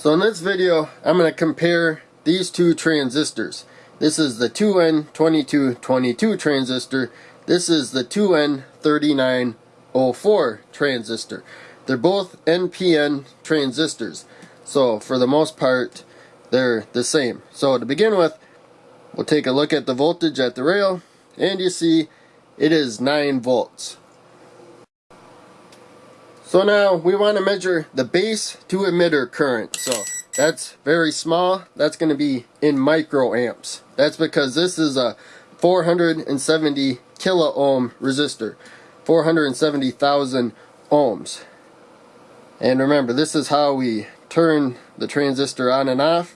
So in this video, I'm going to compare these two transistors. This is the 2N2222 transistor. This is the 2N3904 transistor. They're both NPN transistors. So for the most part, they're the same. So to begin with, we'll take a look at the voltage at the rail. And you see, it is 9 volts. So now we want to measure the base to emitter current. So that's very small. That's going to be in microamps. That's because this is a 470 kilo ohm resistor. 470,000 ohms. And remember, this is how we turn the transistor on and off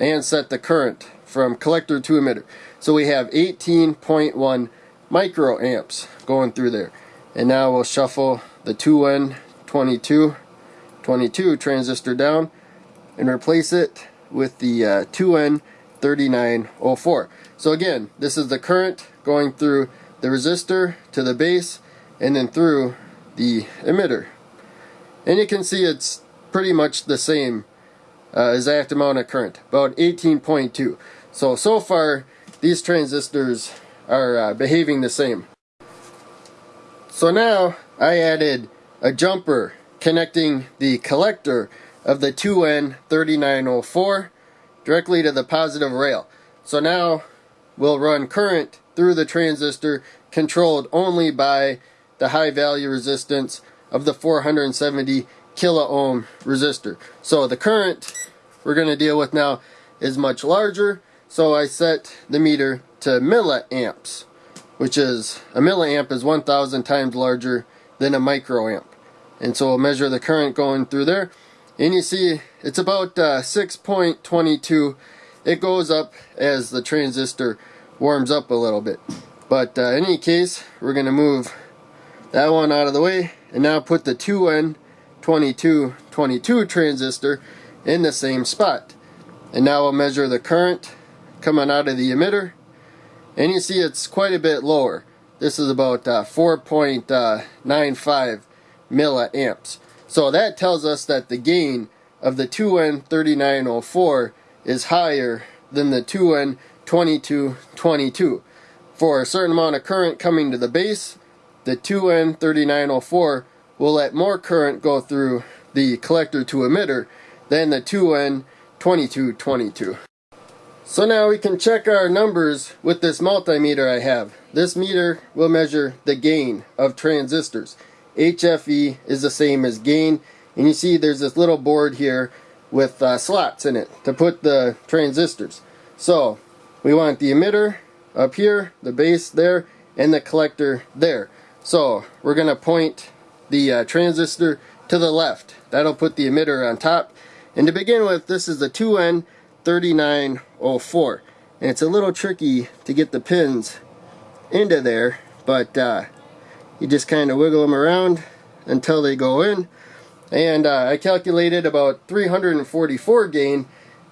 and set the current from collector to emitter. So we have 18.1 microamps going through there. And now we'll shuffle the 2N22 22 transistor down and replace it with the uh, 2N3904. So again, this is the current going through the resistor to the base and then through the emitter. And you can see it's pretty much the same uh, exact amount of current, about 18.2. So, so far, these transistors are uh, behaving the same. So now I added a jumper connecting the collector of the 2N3904 directly to the positive rail. So now we'll run current through the transistor controlled only by the high value resistance of the 470 kilo ohm resistor. So the current we're going to deal with now is much larger so I set the meter to milliamps, which is a milliamp is 1,000 times larger than a microamp. And so we'll measure the current going through there. And you see it's about uh, 6.22. It goes up as the transistor warms up a little bit. But uh, in any case, we're going to move that one out of the way and now put the 2N2222 transistor in the same spot. And now we'll measure the current coming out of the emitter and you see it's quite a bit lower this is about uh, 4.95 milliamps so that tells us that the gain of the 2N3904 is higher than the 2N2222 for a certain amount of current coming to the base the 2N3904 will let more current go through the collector to emitter than the 2N2222 so now we can check our numbers with this multimeter I have. This meter will measure the gain of transistors. HFE is the same as gain and you see there's this little board here with uh, slots in it to put the transistors. So we want the emitter up here, the base there, and the collector there. So we're going to point the uh, transistor to the left. That'll put the emitter on top. And to begin with, this is the 2N 3904 and it's a little tricky to get the pins into there but uh, you just kind of wiggle them around until they go in. And uh, I calculated about 344 gain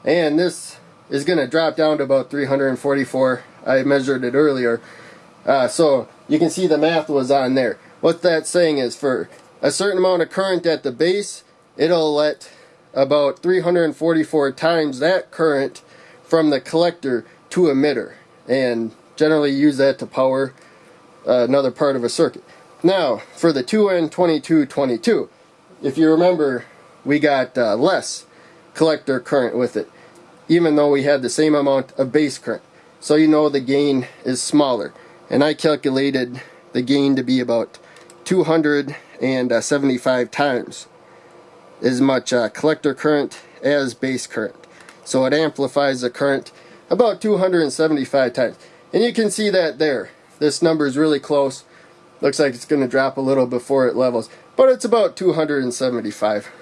and this is going to drop down to about 344 I measured it earlier. Uh, so you can see the math was on there. What that's saying is for a certain amount of current at the base it'll let about 344 times that current from the collector to emitter and generally use that to power uh, another part of a circuit. Now for the 2N2222 if you remember we got uh, less collector current with it even though we had the same amount of base current so you know the gain is smaller and I calculated the gain to be about 275 times as much uh, collector current as base current. So it amplifies the current about 275 times. And you can see that there. This number is really close. Looks like it's going to drop a little before it levels. But it's about 275.